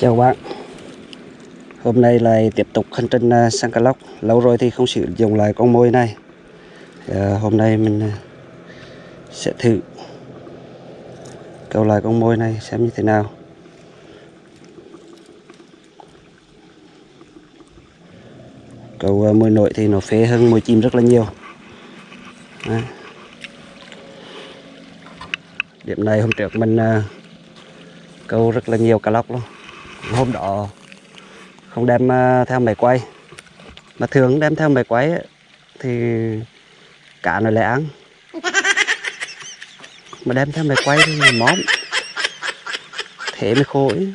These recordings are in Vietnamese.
Chào bạn. Hôm nay lại tiếp tục hành trình à, sang cá Lóc. Lâu rồi thì không sử dụng lại con môi này. À, Hôm nay mình à, sẽ thử câu lại con môi này xem như thế nào. Câu à, mồi môi thì nó phê hơn môi chim rất là nhiều. À. Điểm này hôm trước mình câu rất là nhiều cá lóc luôn hôm đó không đem ờ, theo máy quay mà thường đem theo máy quay ấy, thì cá nó lại ăn mà đem theo máy quay thì món móm thế mới khổ ấy.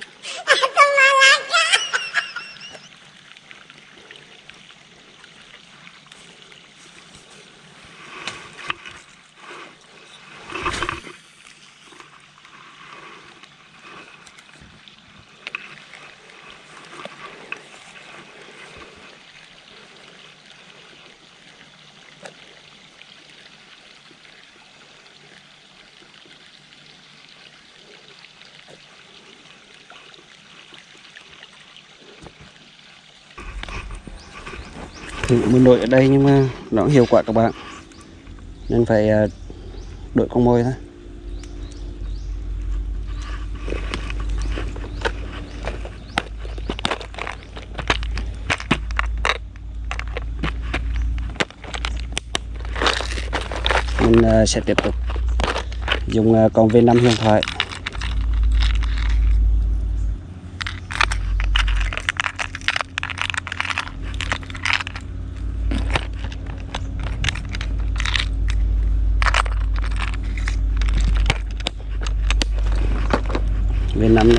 Thử môi nổi ở đây nhưng mà nó không hiệu quả các bạn. Nên phải à, đội con môi thôi. Mình à, sẽ tiếp tục dùng à, con V5 huyền thoại.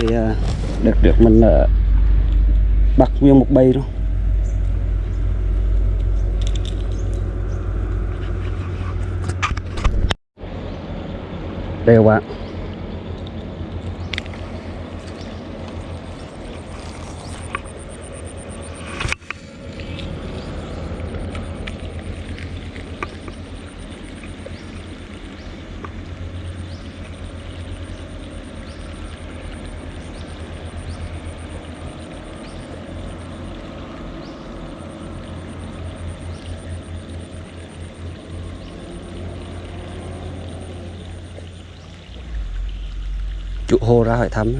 Thì được này mình ở bắt nguyên một bầy luôn đây các bạn. Chủ hồ ra hỏi thăm.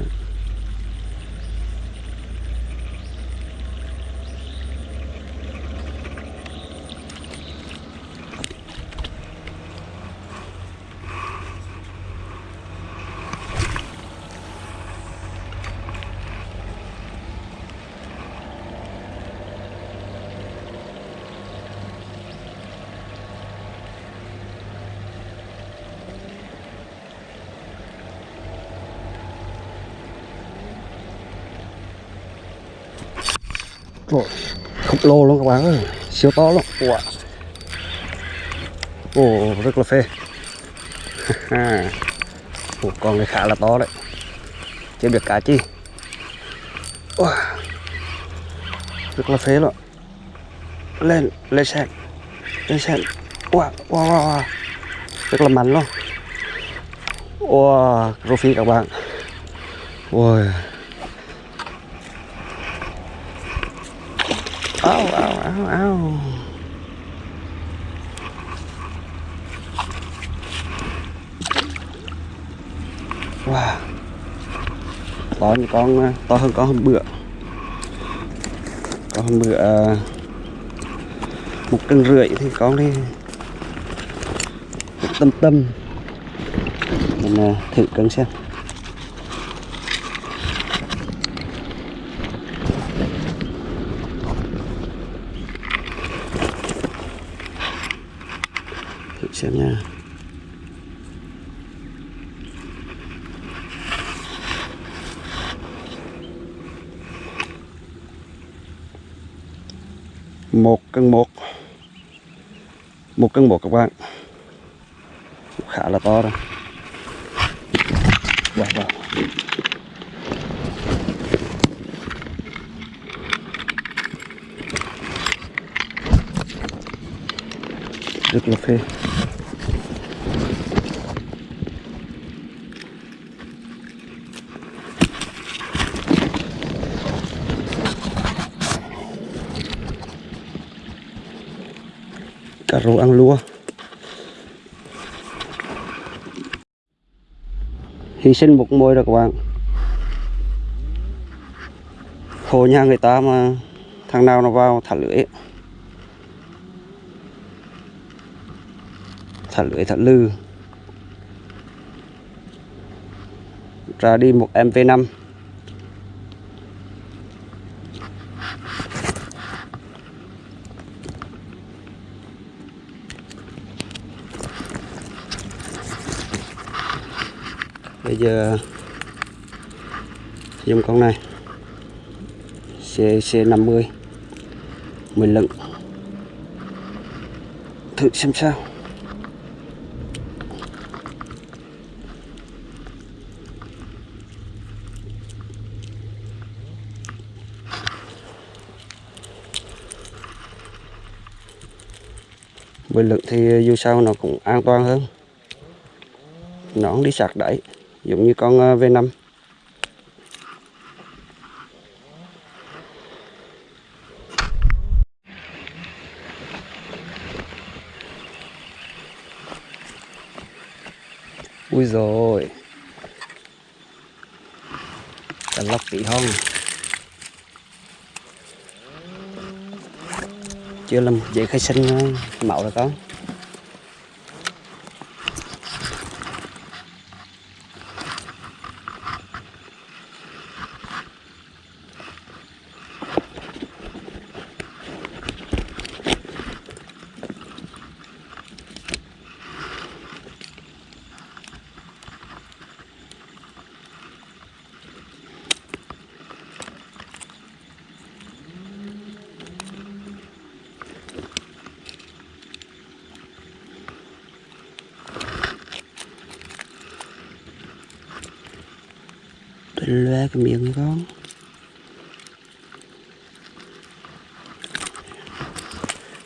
Khổng lồ luôn các bạn ơi siêu to luôn wow. ồ rất là phê. Ồ, con này khá là to đấy. Chưa biết cá chi? Wow. rất là phê luôn. Lên lên sen lên sen wow, wow, wow, wow. rất là mạnh luôn. Wow, rô phi các bạn. Ôi Au, au, au, au. Wow. To những con ờ, to hơn con hôm bữa. Con hôm bữa ờ, một cân rưỡi thì con đi một tâm tâm mình ờ, thử cân xem xem nha. Một cân một. Một cân một các bạn. Khá là to rồi wow, wow. rất là phê. Cà rô ăn lúa. Hy sinh một môi rồi các bạn. Hồ nhà người ta mà thằng nào nó vào thả lưỡi thả lưỡi thả lư. Ra đi một mv5 bây giờ, dùng con này CC50 mình lựng thử xem sao. Mình lựng thì dù sao nó cũng an toàn hơn. Nó không đi sạc đáy giống như con ờ, V5 Ui rồi Cả lóc tí hông Chưa làm giấy khai sinh ờ, mạo rồi con. Loe cái miệng con.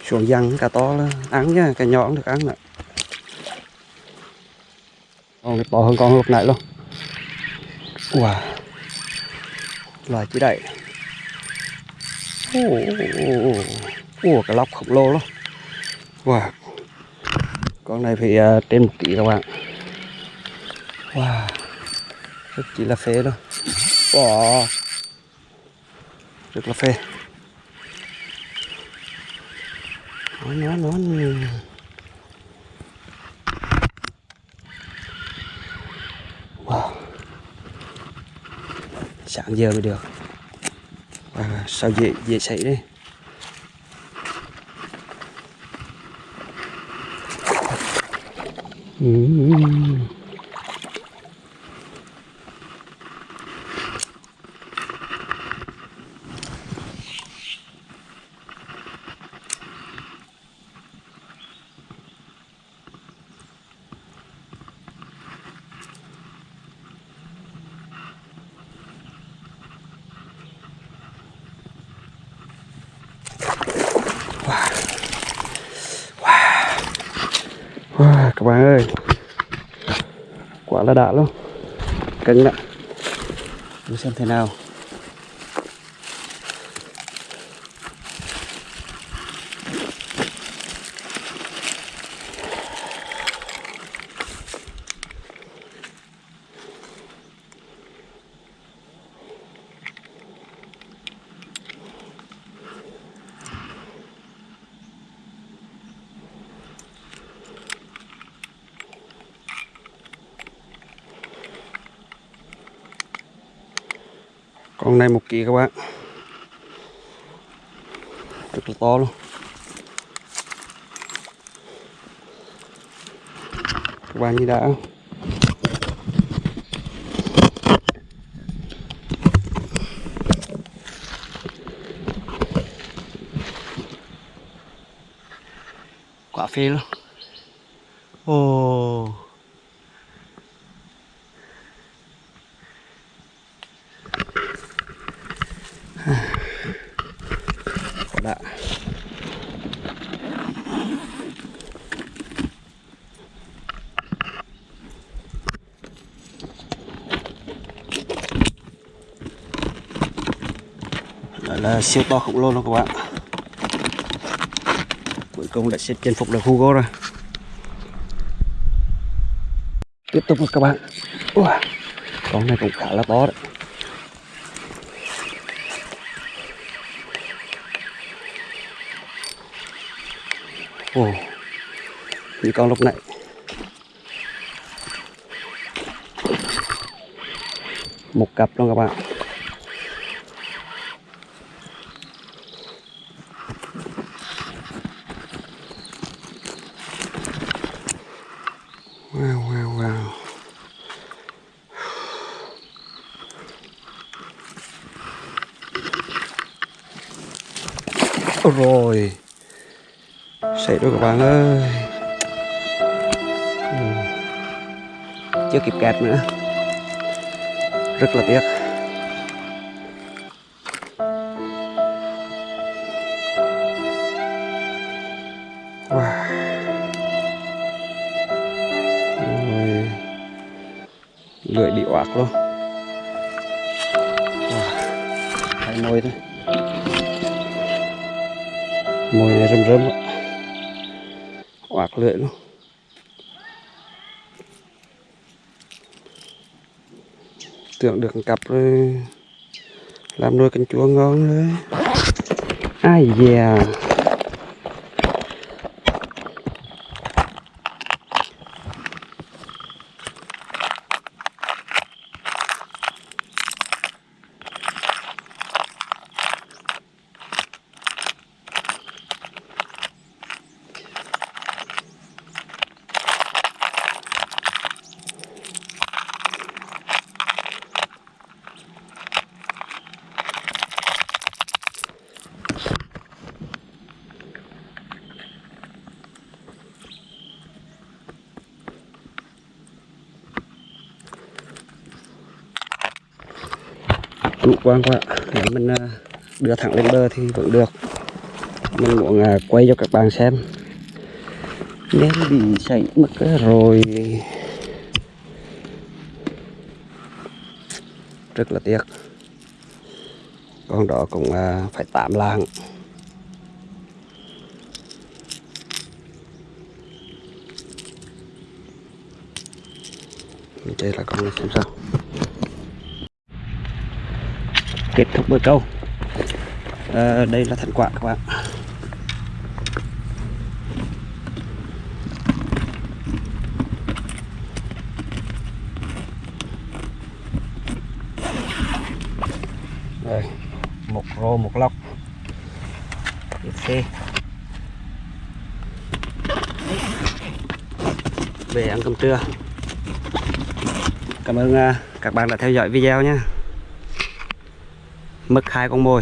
Xuống dăng cả to là ăn nha cả nhỏ cũng được ăn nè. Con này to hơn con lúc nãy luôn. Wow. Loài chỉ đậy. Ủa cái lóc khổng lồ luôn. Wow. Con này phải uh, trên một ký các bạn. Wow. Rất chỉ là phê luôn wow. rất là phê. Nó nó nó wow. Sáng giờ mới được. À, sao dễ dễ xảy đấy Mm-hmm. Ừ. wow, các bạn ơi. Quả là đã luôn cân ạ để xem thế nào. Con này một ký các bạn. Rất là to luôn. Các bạn như đã quả phê luôn. Ồ. oh. đã Siêu to khổng lồ luôn các bạn. Cuối cùng đã xếp chinh phục được Hugo rồi. Tiếp tục các bạn. Ủa, con này cũng khá là to đấy. Ồ, như con lúc nãy một cặp luôn các bạn wow wow wow Ôi rồi. Xảy rồi các bạn ơi. Ừ. chưa kịp kẹt nữa. Rất là tiếc. Wow. Lưỡi bị oạc luôn. Wow. thấy môi thôi mồi này rơm rơm oạc lưỡi luôn tưởng được cặp rồi. Làm nuôi canh chúa ngon đấy. Ai da. Chủ quan quá. Nếu mình à, đưa thẳng lên bờ thì vẫn được. Mình muốn à, quay cho các bạn xem. Nên bị chảy mất rồi. Rất là tiếc. Con đó cũng à, phải tạm làng. Đây là con này xem sao. Kết thúc bữa câu. À, đây là thành quả các bạn. Đây một rô một lóc. Ok về ăn cơm trưa. Cảm ơn à, các bạn đã theo dõi video nhé mất hai con mồi.